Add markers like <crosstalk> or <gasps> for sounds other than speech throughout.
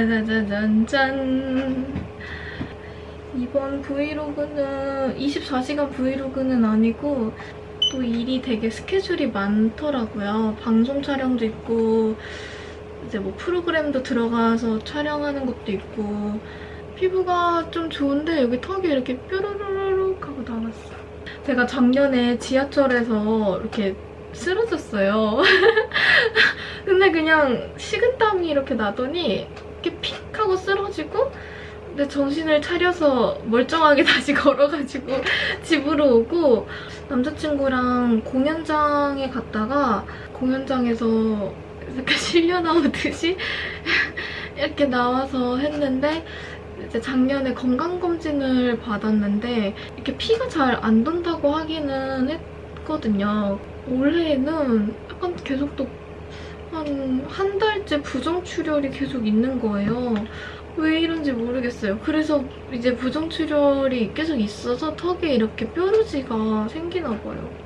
짜자자잔짠 이번 브이로그는 24시간 브이로그는 아니고 또 일이 되게 스케줄이 많더라고요. 방송 촬영도 있고 이제 뭐 프로그램도 들어가서 촬영하는 것도 있고 피부가 좀 좋은데 여기 턱이 이렇게 뾰로로록 하고 나왔어. 제가 작년에 지하철에서 이렇게 쓰러졌어요. <laughs> 근데 그냥 식은땀이 이렇게 나더니 쓰러지고 근데 정신을 차려서 멀쩡하게 <laughs> 다시 걸어가지고 집으로 오고 남자친구랑 공연장에 갔다가 공연장에서 이렇게 <laughs> 실려 나오듯이 <laughs> 이렇게 나와서 했는데 이제 작년에 건강검진을 받았는데 이렇게 피가 잘 안 돈다고 하기는 했거든요. 올해는 약간 계속 또 한 한 달째 부정출혈이 계속 있는 거예요. 왜 이런지 모르겠어요. 그래서 이제 부정출혈이 계속 있어서 턱에 이렇게 뾰루지가 생기나 봐요.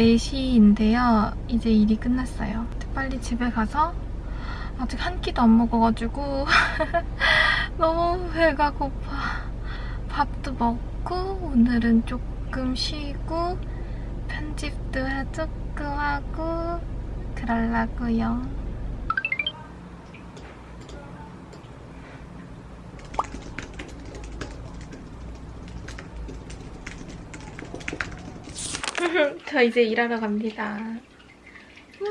4시인데요. 이제 일이 끝났어요. 빨리 집에 가서 아직 한 끼도 안 먹어가지고 <laughs> 너무 배가 고파. 밥도 먹고 오늘은 조금 쉬고 편집도 조금 하고 그러려고요. 저 이제 일하러 갑니다. 와.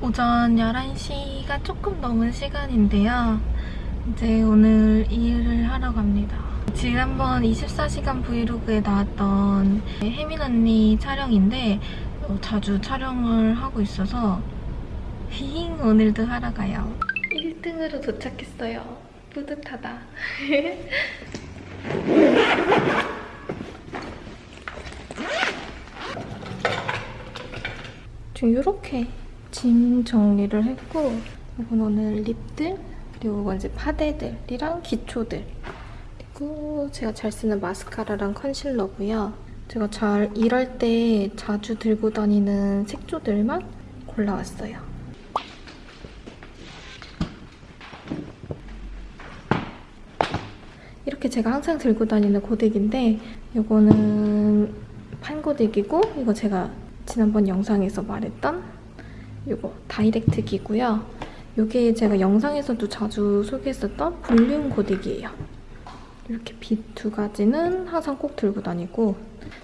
오전 11시가 조금 넘은 시간인데요. 이제 오늘 일을 하러 갑니다. 지난번 24시간 브이로그에 나왔던 혜민 언니 촬영인데 어, 자주 촬영을 하고 있어서 힝 오늘도 하러 가요. 1등으로 도착했어요. 뿌듯하다. <laughs> 지금 이렇게 짐 정리를 했고 이건 오늘 립들 그리고 이건 이제 파데들이랑 기초들 그리고 제가 잘 쓰는 마스카라랑 컨실러고요. 제가 잘 일할 때 자주 들고 다니는 색조들만 골라왔어요. 이렇게 제가 항상 들고 다니는 고데기인데 이거는 판고데기고 이거 제가 지난번 영상에서 말했던 이거 다이렉트 기고요. 이게 제가 영상에서도 자주 소개했었던 볼륨 고데기예요. 이렇게 빛 두 가지는 항상 꼭 들고 다니고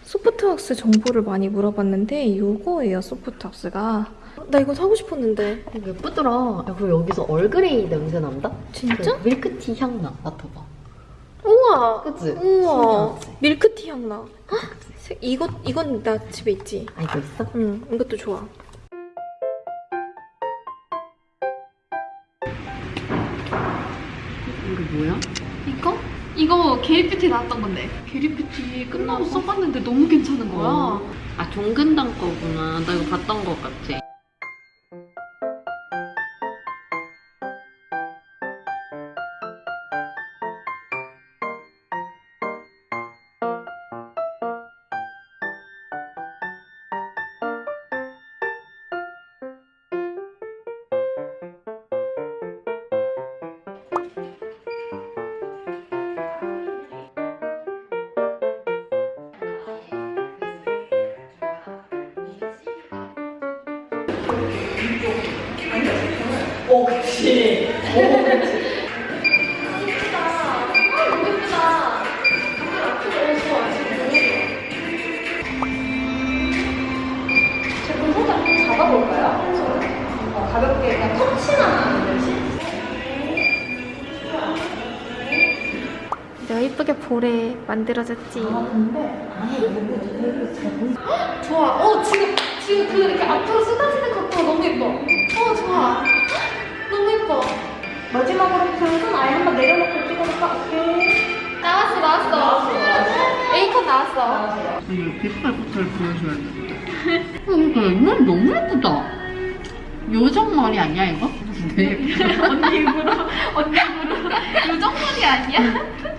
소프트왁스 정보를 많이 물어봤는데 이거예요, 소프트왁스가. 나 이거 사고 싶었는데. 예쁘더라. 야, 그리고 여기서 얼그레이 냄새 난다? 진짜? 그 밀크티 향 나. 맡아봐. 우와! 그치? 우와! 신기하지? 밀크티 향 나. 헉! 색- 이거, 이건 나 집에 있지. 아, 이거 있어? 응, 이것도 좋아. 이거 뭐야? 이거? 이거 게리뷰티 나왔던 건데. 게리뷰티 끝나고 써봤는데 너무 괜찮은 거야. 어. 아, 종근당 거구나. 나 이거 봤던 것 같아. 이쁘게 볼에 만들어졌지. 좋아. 어 지금 지금 그 이렇게 앞으로 쏟아지는 각도가 너무 예뻐. 어 좋아. 너무 예뻐. 마지막으로 그손 아예 한번 내려놓고 찍어볼까? 오케이. 나왔어 나왔어. 나왔어. A컷 나왔어. 이거 빗발부터를 보여줘야 되는데. 어, 이거 이건 너무 예쁘다. 요정 머리 아니야, 이거? <laughs> 언니 입으로 언니 입으로 <laughs> 요정머리 아니야? <laughs>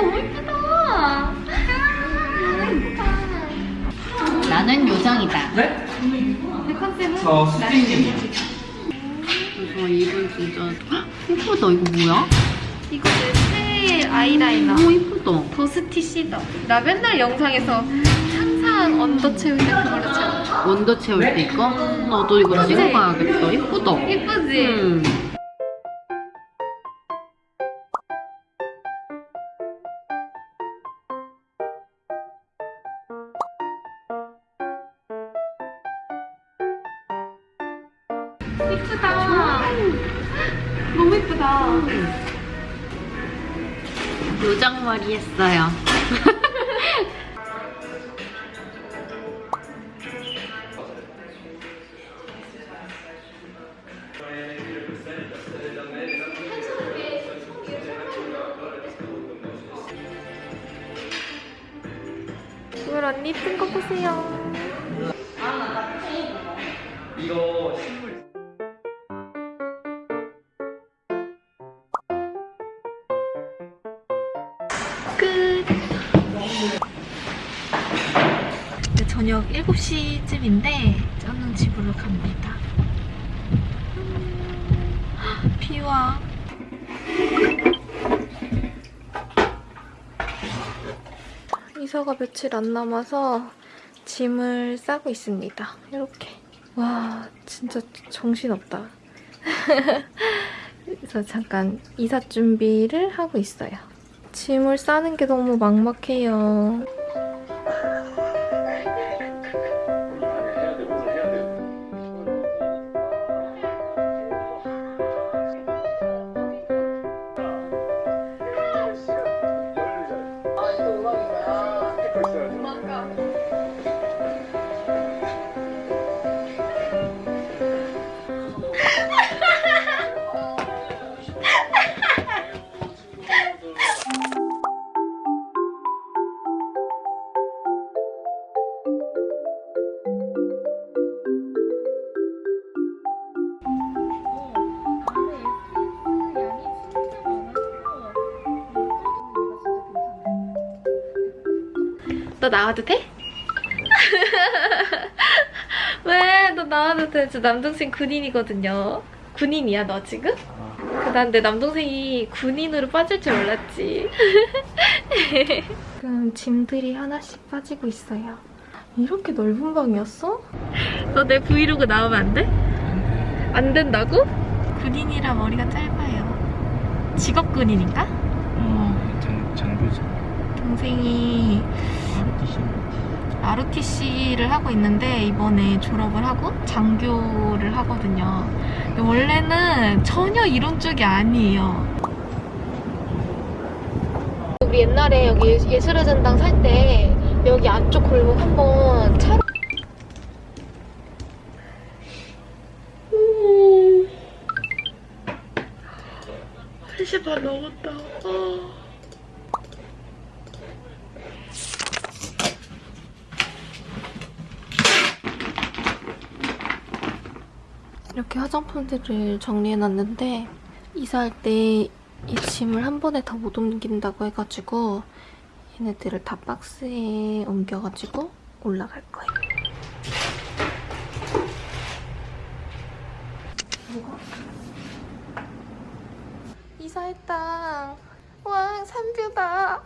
너무 예쁘다. 나는 요정이다. 네? 내 컨셉은 저 스트링님. 그래서 입은 진짜 헉, 예쁘다. 이거 뭐야? 이거 내새 아이라이너. 너무 예쁘다. 도스티 시더. 나 맨날 영상에서 항상 언더 채울 때 그걸로 채워. 원더 채울 때 이거? 나도 이거? 찍어봐야겠다. 예쁘다. 예쁘지? 음. 예쁘다. 너무 예쁘다. 요정 머리 했어요. <laughs> 갑니다. 음, 비와. 이사가 며칠 안 남아서 짐을 싸고 있습니다. 이렇게. 와, 진짜 정신없다. <laughs> 그래서 잠깐 이사 준비를 하고 있어요. 짐을 싸는 게 너무 막막해요. 너 나와도 돼? <laughs> 왜? 너 나와도 돼. 저 남동생 군인이거든요. 군인이야, 너 지금? 그, 난내 남동생이 군인으로 빠질 줄 몰랐지. <laughs> 지금 짐들이 하나씩 빠지고 있어요. 이렇게 넓은 방이었어? 너 내 브이로그 나오면 안 돼? 안 된다고? 군인이라 머리가 짧아요. 직업 군인인가? 어, 장, 장교지. 동생이 ROTC를 하고 있는데 이번에 졸업을 하고 장교를 하거든요. 원래는 전혀 이런 쪽이 아니에요. 우리 옛날에 여기 예술의 전당 살 때 여기 안쪽 골목 한번 차 음. 3시 반 넘었다. 아. 이렇게 화장품들을 정리해놨는데 이사할 때 이 짐을 한 번에 다 못 옮긴다고 해가지고 얘네들을 다 박스에 옮겨가지고 올라갈 거예요. 이사했다. 와, 산뷰다.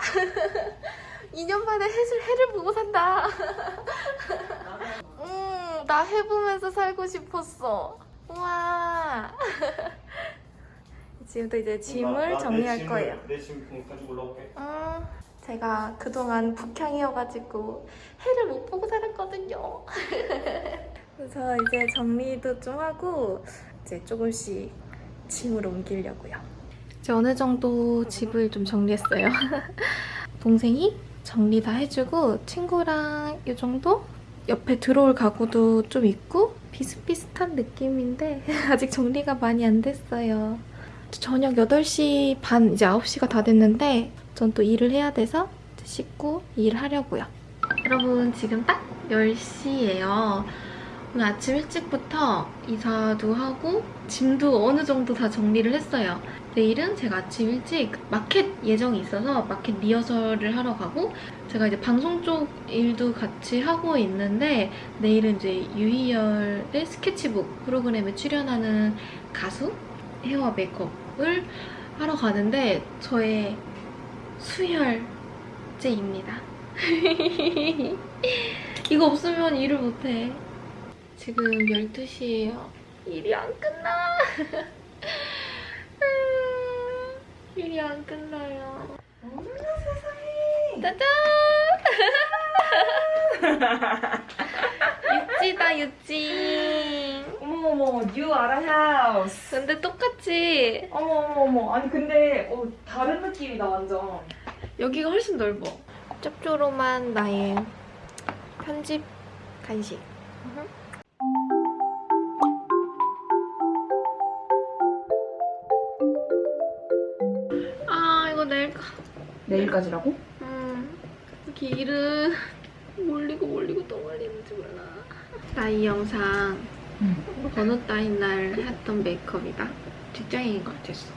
2년 <laughs> 만에 해를, 해를 보고 산다. <laughs> 음, 나 해보면서 살고 싶었어. 우와. <laughs> 지금도 이제 짐을 정리할 거예요. 내짐 가지고 올라올게. 음, 제가 그동안 북향이어가지고 해를 못 보고 살았거든요. <laughs> 그래서 이제 정리도 좀 하고 이제 조금씩 짐을 옮기려고요. 이제 어느 정도 집을 좀 정리했어요. <laughs> 동생이 정리 다 해주고 친구랑 이 정도? 옆에 들어올 가구도 좀 있고 비슷비슷한 느낌인데 <laughs> 아직 정리가 많이 안 됐어요. 저녁 8시 반, 이제 9시가 다 됐는데 전 또 일을 해야 돼서 씻고 일하려고요. 여러분 지금 딱 10시예요. 오늘 아침 일찍부터 이사도 하고 짐도 어느 정도 다 정리를 했어요. 내일은 제가 아침 일찍 마켓 예정이 있어서 마켓 리허설을 하러 가고 제가 이제 방송 쪽 일도 같이 하고 있는데 내일은 이제 유희열의 스케치북 프로그램에 출연하는 가수 헤어 메이크업을 하러 가는데 저의 수혈제입니다. <laughs> 이거 없으면 일을 못해. 지금 12시예요. 일이 안 끝나. <laughs> 일이 안 끝나요. 짜잔! 육지다, 육지. 어머어머, new 아랑 house. 근데 똑같이 어머어머어머, 아니 근데 어, 다른 느낌이다 완전. 여기가 훨씬 넓어. 짭조름한 나의 편집 간식. 아 이거 내일 까? 내일까지라고? 일은 몰리고 몰리고 또 몰리는지 몰라. 나 이 영상 응. 번호 따인 날 했던 메이크업이다. 직장인인 것 같았어.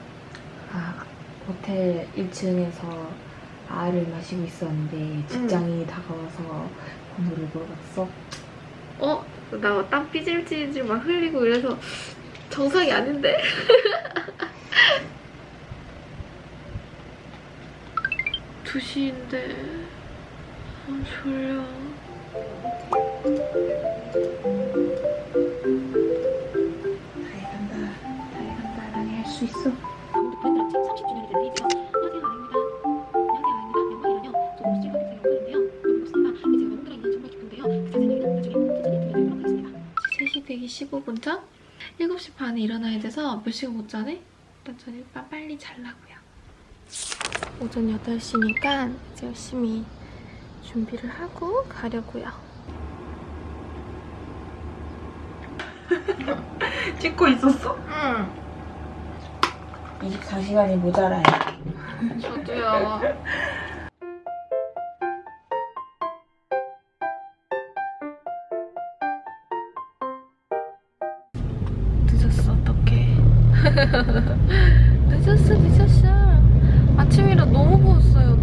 아, 호텔 1층에서 알을 마시고 있었는데 직장이 다가와서 번호를 물어봤어. 어? 나 땀 삐질삐질 막 흘리고 이래서 정상이 아닌데? <laughs> 두시인데 아, 졸려. 다해 간다, 다해 간다, 나니 할수 있어. 아무도 브랜드랑 책 30주년이 된 레이즈가 안녕하세요 아입니다 안녕하세요 아입니다 영광이라뇨 저도 실버 팩트를 연구하는데요 너무 좋습니다 근데 제가 있는 정말 기쁜데요 그 자세한 얘기는 나중에 천천히 들려드리도록 하겠습니다 3시 되기 15분 전? 7시 반에 일어나야 돼서 몇 시간 못 자네? 일단 전 일단 빨리 자려고요. 오전 8시니까 이제 열심히 준비를 하고 가려고요. <laughs> 찍고 있었어? 응. 24시간이 모자라요. <laughs> 저도요. 늦었어, 어떡해. <laughs> 늦었어, 늦었어. 아침이라 너무 부었어요,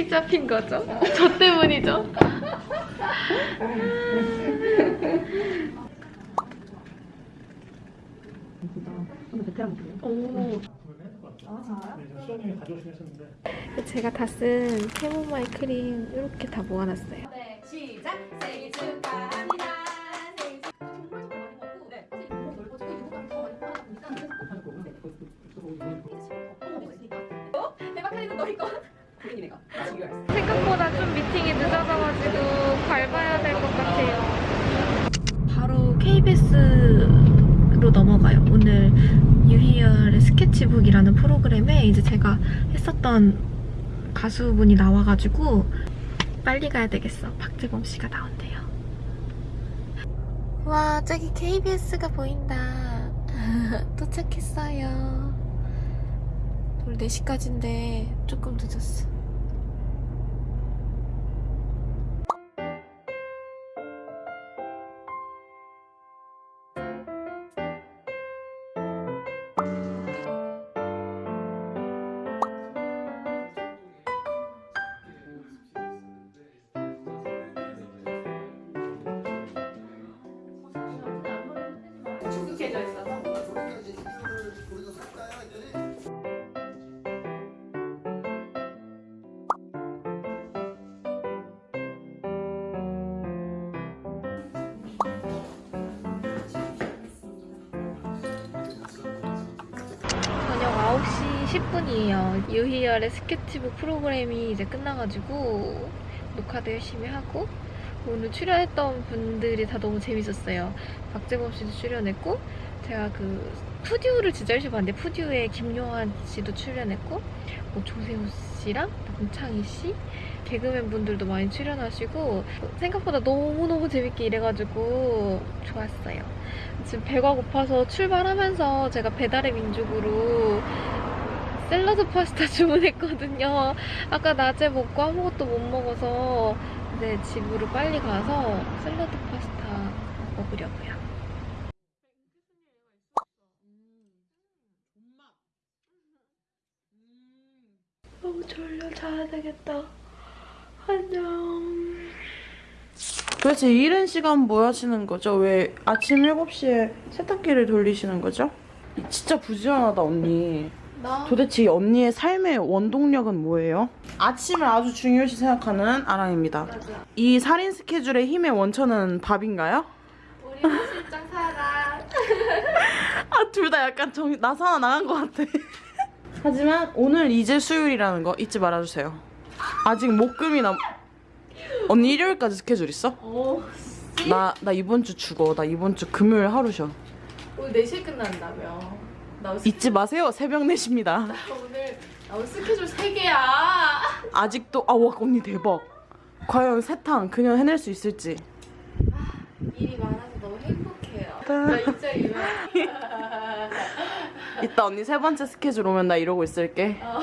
일찍 잡힌 거죠? 저 때문이죠? 오. 했었는데. 제가 다 쓴 캐모마일 크림 이렇게 다 모아놨어요. 밟아야 될 것 같아요. 바로 KBS로 넘어가요. 오늘 유희열의 스케치북이라는 프로그램에 이제 제가 했었던 가수분이 나와가지고 빨리 가야 되겠어. 박재범 씨가 나온대요. 와, 저기 KBS가 보인다. <laughs> 도착했어요. 오늘 4시까지인데 조금 늦었어. 10분이에요. 유희열의 스케치북 프로그램이 이제 끝나가지고 녹화도 열심히 하고 오늘 출연했던 분들이 다 너무 재밌었어요. 박재범 씨도 출연했고 제가 그 푸듀를 진짜 열심히 봤는데 푸듀의 김요한 씨도 출연했고 뭐 조세호 씨랑 남창희 씨 개그맨 분들도 많이 출연하시고 생각보다 너무너무 재밌게 일해가지고 좋았어요. 지금 배가 고파서 출발하면서 제가 배달의 민족으로 샐러드 파스타 <laughs> 주문했거든요. 아까 낮에 먹고 아무것도 못 먹어서 이제 집으로 빨리 가서 샐러드 파스타 먹으려고요. 너무 졸려 자야 되겠다. 안녕. 도대체 이른 시간 뭐 하시는 거죠? 왜 아침 7시에 세탁기를 돌리시는 거죠? 진짜 부지런하다 언니. 나 도대체 이 언니의 삶의 원동력은 뭐예요? 아침을 아주 중요시 생각하는 아랑입니다. 맞아. 이 살인 스케줄의 힘의 원천은 밥인가요? 우리 호 실장 사랑. <laughs> 아, 둘 다 약간 정, 나사나 나간 것 같아. <laughs> 하지만 오늘 이제 수요일이라는 거 잊지 말아주세요. 아직 목금이 남... 언니 일요일까지 스케줄 있어? 오, 나, 나 이번 주 죽어. 나 이번 주 금요일 하루 쉬어. 오늘 4시에 끝난다며. 잊지 마세요. 새벽 4시입니다. 나 오늘, 나 스케줄 3개야. 아직도 아와 언니 대박. 과연 세탕 그녀 해낼 수 있을지. 일이 많아서 너무 행복해요. 나 진짜 이만. <laughs> 이따 언니 세 번째 스케줄 오면 나 이러고 있을게. 아,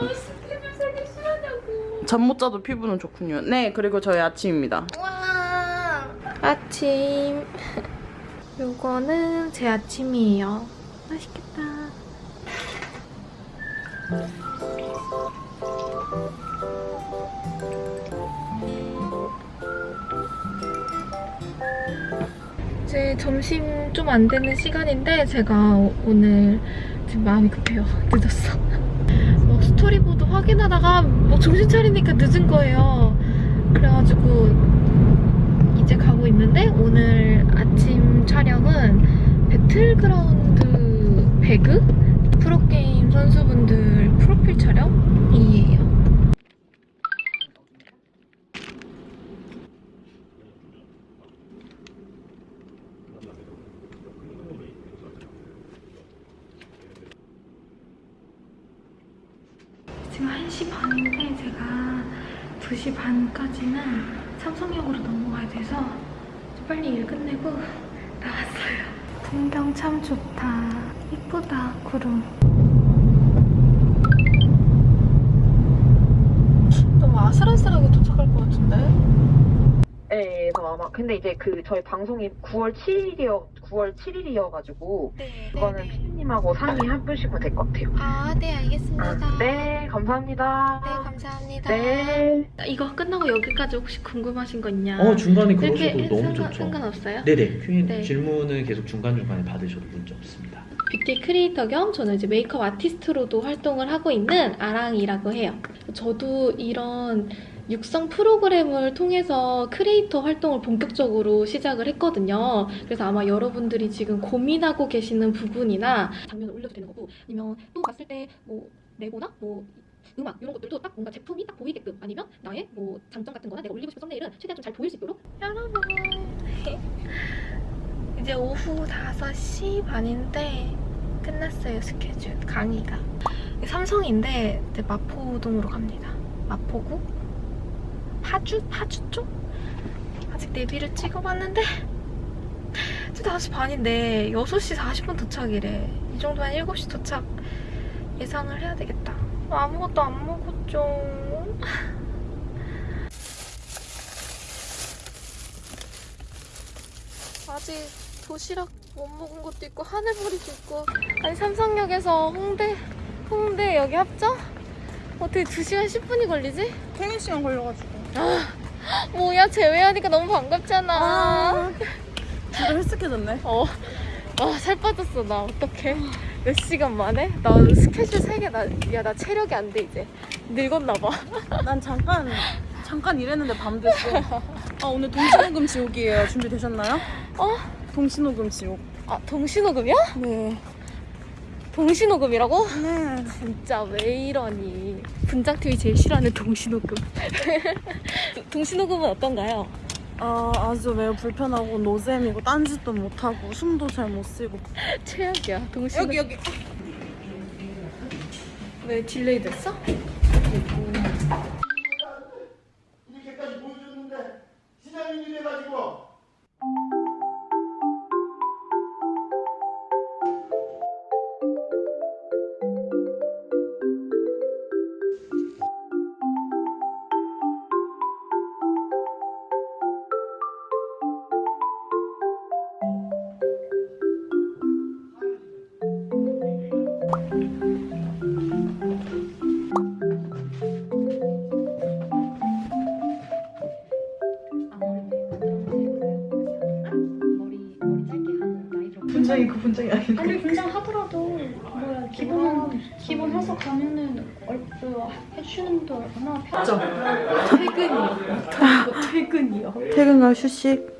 스케줄 3개 싫어하냐고. 잠 못 자도 피부는 좋군요. 네 그리고 저희 아침입니다. 와 아침 요거는 제 아침이에요. 맛있겠다. 이제 점심 좀 안 되는 시간인데 제가 오- 오늘 지금 마음이 급해요. <laughs> 늦었어. 뭐 스토리보드 확인하다가 뭐 정신 차리니까 늦은 거예요. 그래가지고 가고 있는데 오늘 아침 촬영은 배틀그라운드 배그 프로게임 선수분들 프로필 촬영이에요. 지금 1시 반인데 제가 2시 반까지는 삼성역으로 넘어가야 돼서 빨리 일 끝내고 나왔어요. 풍경 참 좋다. 이쁘다, 구름. 너무 아슬아슬하게 도착할 것 같은데? 네, 그래서 아마 근데 이제 그 저희 방송이 9월 7일이어 9월 7일이어가지고 네, 그거는 피디님하고 상의 해 보시면 될 것 같아요. 아, 네, 알겠습니다. 아, 네, 감사합니다. 네, 감사합니다. 네. 이거 끝나고 여기까지 혹시 궁금하신 거 있냐? 어 중간에 이렇게 그러셔도 너무 상관, 좋죠. 상관없어요? 네네 Q&A 네. 질문은 계속 중간 중간에 받으셔도 문제 없습니다. beauty creator 겸 저는 이제 메이크업 아티스트로도 활동을 하고 있는 아랑이라고 해요. 저도 이런 육성 프로그램을 통해서 크리에이터 활동을 본격적으로 시작을 했거든요. 그래서 아마 여러분들이 지금 고민하고 계시는 부분이나 장면을 올려도 되는 거고 아니면 또 봤을 때 뭐 레고나 뭐 음악 이런 것들도 딱 뭔가 제품이 딱 보이게끔 아니면 나의 뭐 장점 같은 거나 내가 올리고 싶은 썸네일은 최대한 좀 잘 보일 수 있도록. 여러분. <laughs> 이제 오후 5시 반인데 끝났어요 스케줄 강의가. 삼성인데 이제 마포동으로 갑니다. 마포구? 파주? 파주 쪽? 아직 내비를 찍어봤는데 <laughs> 지금 5시 반인데 6시 40분 도착이래. 이 정도면 7시 도착 예상을 해야 되겠다 아무것도 안 먹었죠 아직 도시락 못 먹은 것도 있고 하늘보리도 있고 아니 삼성역에서 홍대 홍대 여기 합정? 어떻게 2시간 10분이 걸리지? 퇴근 시간 걸려가지고. <gasps> 뭐야 제외하니까 너무 반갑잖아 진짜 헬쓱해졌네. 어. 와, 살 빠졌어, 나. 어떡해. 몇 시간 만에? 나 스케줄 3개, 나, 야, 나 체력이 안 돼, 이제. 늙었나 봐. <laughs> 난 잠깐 잠깐 일했는데 밤 됐어. 아 오늘 동신호금 지옥이에요. 준비되셨나요? 어? 동신호금 지옥. 아, 동신호금이야? 네. 동시녹음이라고? 네. 진짜 왜 이러니? 분장팀이 제일 싫어하는 동시녹음. <laughs> 동시녹음은 어떤가요? 아 아주 매우 불편하고 노잼이고 딴짓도 못하고 숨도 잘 못 쉬고 <laughs> 최악이야. 동시녹음. 여기 여기 왜 delay 됐어? 분장이 그 분장이 아닌데 아니 분장하더라도 뭐야 기본 기본 해서 가면은 얼, 그 해주는 데 얼마나 편 퇴근이요. 퇴근이요. 퇴근과 휴식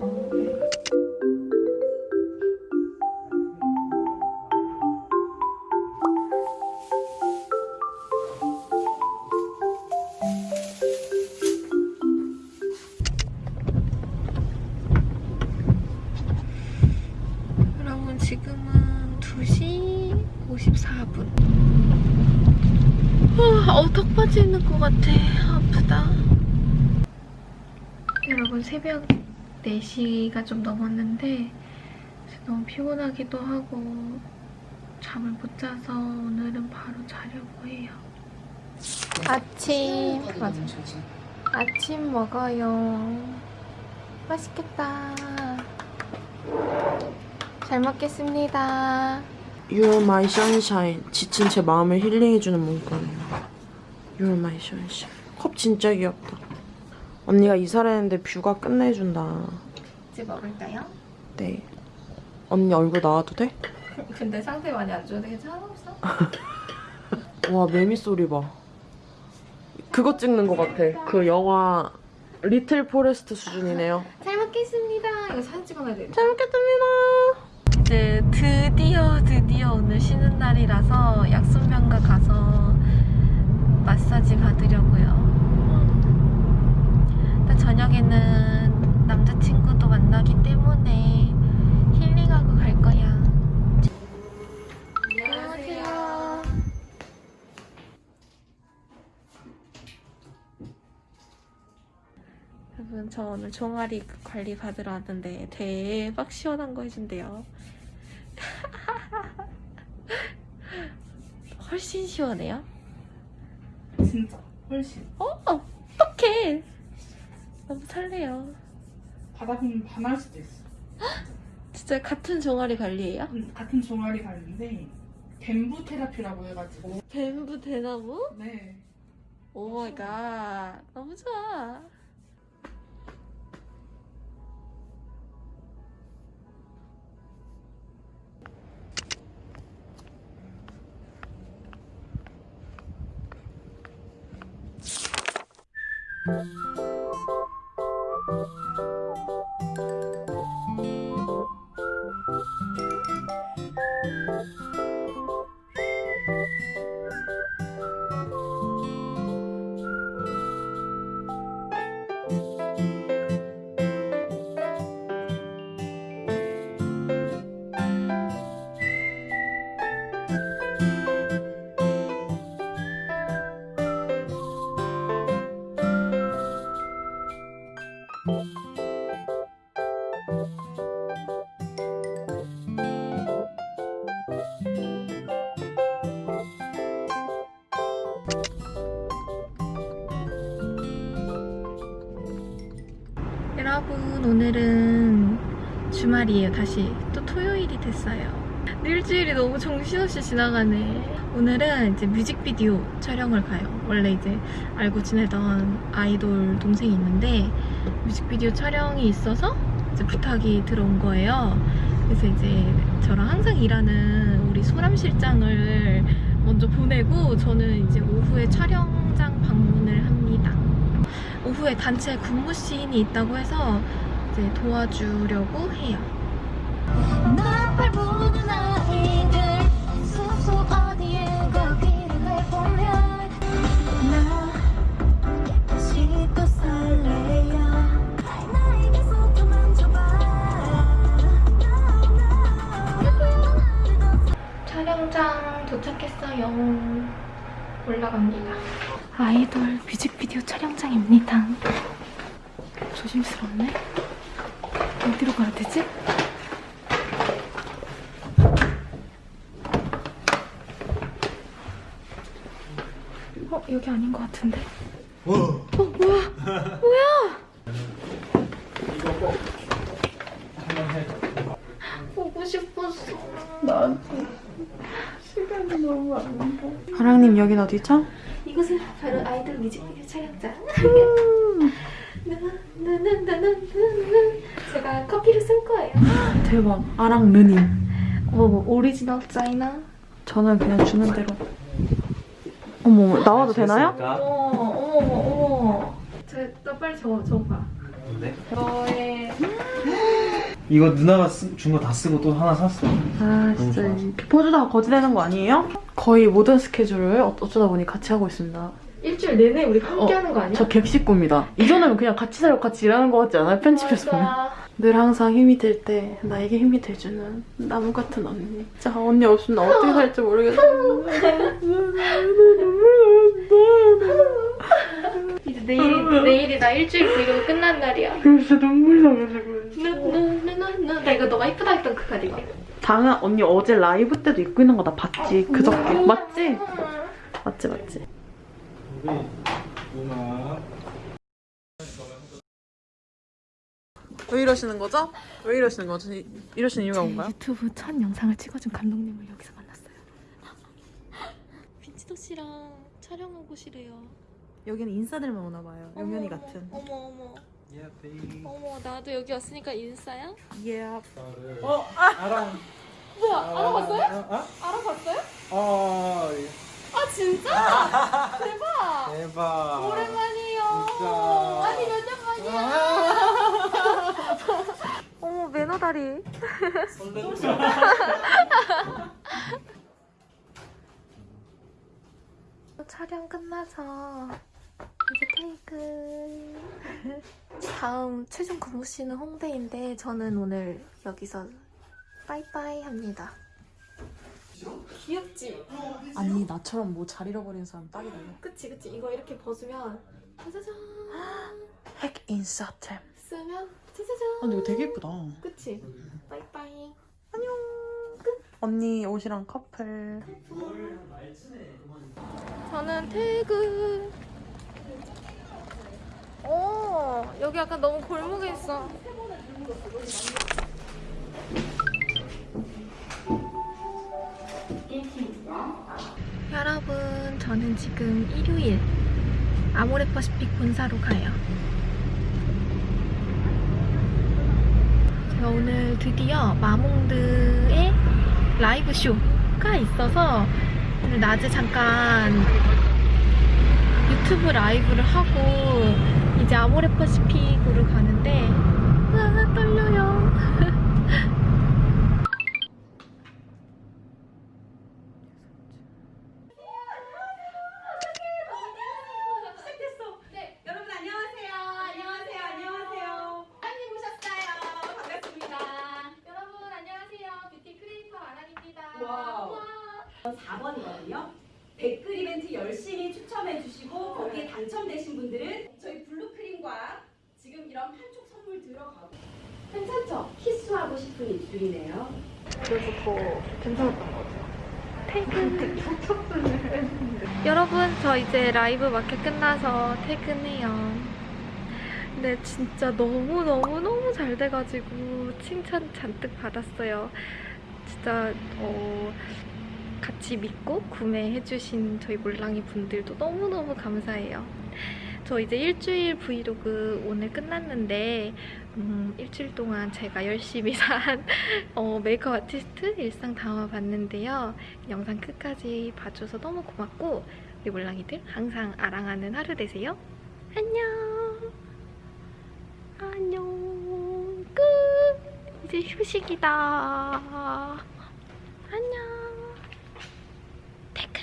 여러분 새벽 4시가 좀 넘었는데 너무 피곤하기도 하고 잠을 못 자서 오늘은 바로 자려고 해요. 아침 맞아. 아침 먹어요. 맛있겠다. 잘 먹겠습니다. You're my sunshine 지친 제 마음을 힐링해주는 문구네요 You're my sunshine 컵 진짜 귀엽다 언니가 이사를 했는데 view가 끝내준다 이제 먹을까요? 네 언니 얼굴 나와도 돼? <laughs> 근데 상태 많이 안 좋은데 괜찮았어? <laughs> 와 매미 소리 봐 그거 찍는 것 같아 그 영화 리틀 포레스트 수준이네요 <laughs> 잘 먹겠습니다. 이거 사진 찍어놔야 돼. 잘 먹겠습니다 이제 드디어 드디어 오늘 쉬는 날이라서 약손명가 가서 마사지 받으려고요. 저녁에는 남자친구도 만나기 때문에 힐링하고 갈 거야. 안녕하세요. 여러분 저 오늘 종아리 관리 받으러 왔는데 대박 시원한 거 해준대요. <laughs> 훨씬 시원해요? 진짜 훨씬 어? 어떡해. 너무 설레요. 받아보면 반할 수도 있어 진짜 같은 종아리 관리예요? 같은 종아리 가는데 bamboo therapy라고 해가지고 bamboo 대나무? 네 oh my god. 너무 좋아. 여러 주말이에요. 다시 또 토요일이 됐어요. 일주일이 너무 정신없이 지나가네. 오늘은 이제 뮤직비디오 촬영을 가요. 원래 이제 알고 지내던 아이돌 동생이 있는데 뮤직비디오 촬영이 있어서 이제 부탁이 들어온 거예요. 그래서 이제 저랑 항상 일하는 우리 소람 실장을 먼저 보내고 저는 이제 오후에 촬영장 방문을 합니다. 오후에 단체 군무 시인이 있다고 해서 이제 도와주려고 해요. 도착했어요. 올라갑니다. 아이돌 뮤직비디오 촬영장입니다. 조심스럽네. 어디로 가야 되지? 어, 여기 아닌 것 같은데. 어, 뭐야? 뭐야? 보고 싶었어. 하랑님 여긴 어디죠? 이곳은 바로 아이돌 뮤직비디오 촬영장. <laughs> 제가 커피를 쓸 거예요. 대박 아랑 느님 어머, 오리지널 짜이나? 저는 그냥 주는 대로 어머 나와도 되나요? 어머, 어머, 어머. 저, 너 빨리 저, 저 봐. 네? 너의 이거 누나가 준 거 다 쓰고 또 하나 샀어. 아 진짜 포즈다가 거지되는 거 아니에요? 거의 모든 스케줄을 어- 어쩌다 보니 같이 하고 있습니다 일주일 내내 우리 함께 어, 하는 거 아니야? 저 객식구입니다 이전에는 그냥 같이 살고 같이 일하는 거 같지 않아요? 편집해서 보면 맞아. 늘 항상 힘이 들 때 나에게 힘이 돼주는 나무 같은 언니 진짜 언니 없으면 나 어떻게 살지 모르겠어요 이제 내일, 내일이 나 일주일 브이로그 끝난 날이야. 진짜 눈물 나가지고 누누누누누. 나 이거 너가 이쁘다 했던 그 가디건. 당연 언니 어제 라이브 때도 입고 있는 거 나 봤지 그저께 맞지? 맞지 맞지 왜 이러시는 거죠? 왜 이러시는 거죠? 이- 이러시는 이유가 뭔가요? 유튜브 첫 영상을 찍어준 감독님을 여기서 만났어요. 빈치도 씨랑 촬영한 곳이래요. 여기는 인싸들만 오나 봐요 영현이 같은 어머 어머. 어머 나도 여기 왔으니까 인싸야? 예 어? 알아. 뭐야 알아봤어요? 어? 알아봤어요? 어. 아 진짜? 대박. 대박. 오랜만이에요. 진짜. 아니 몇년 만이야. <laughs> 어머 매너 다리. <laughs> 촬영 끝나서 이제 테이크. 다음 최종 근무 씨는 홍대인데 저는 오늘 여기서 빠이빠이 합니다. 귀엽지? 아니 나처럼 뭐 잘 잃어버린 사람 딱이다 그치 그치. 이거 이렇게 벗으면 짜자잔. 핵 인싸템 쓰면 짜자잔. 아 근데 이거 되게 예쁘다. 그치? 빠이빠이. 언니 옷이랑 커플. 저는 퇴근. 오 여기 약간 너무 골목에 있어 여러분 저는 지금 일요일 아모레퍼시픽 본사로 가요. 제가 오늘 드디어 마몽드의 라이브 쇼가 있어서 오늘 낮에 잠깐 유튜브 라이브를 하고 이제 아모레퍼시픽으로 가는데 아 떨려요 네, 여러분 안녕하세요. 안녕하세요. 안녕하세요. 아랑님 오셨어요. 반갑습니다. 여러분 안녕하세요 beauty creator 아랑입니다 와우. 4번이거든요. 댓글 이벤트 열심히 추첨해 주시고 거기에 당첨되신 분들은 저희 블루크림과 지금 이런 한쪽 선물 들어가고 괜찮죠? 키스하고 싶은 입술이네요. 그래서 더 괜찮았던 것 같아요 퇴근 여러분 저 라이브 마켓 끝나서 퇴근해요. 근데 진짜 너무너무너무 잘 돼가지고 칭찬 잔뜩 받았어요. 진짜 어, 같이 믿고 구매해주신 저희 몰랑이 분들도 너무너무 감사해요. 저 이제 일주일 브이로그 오늘 끝났는데 음, 일주일 동안 제가 열심히 산 <laughs> 어, 메이크업 아티스트 일상 담아봤는데요. 영상 끝까지 봐줘서 너무 고맙고 우리 몰랑이들 항상 아랑하는 하루 되세요. 안녕. 안녕. 끝. 이제 휴식이다. 안녕. 퇴근.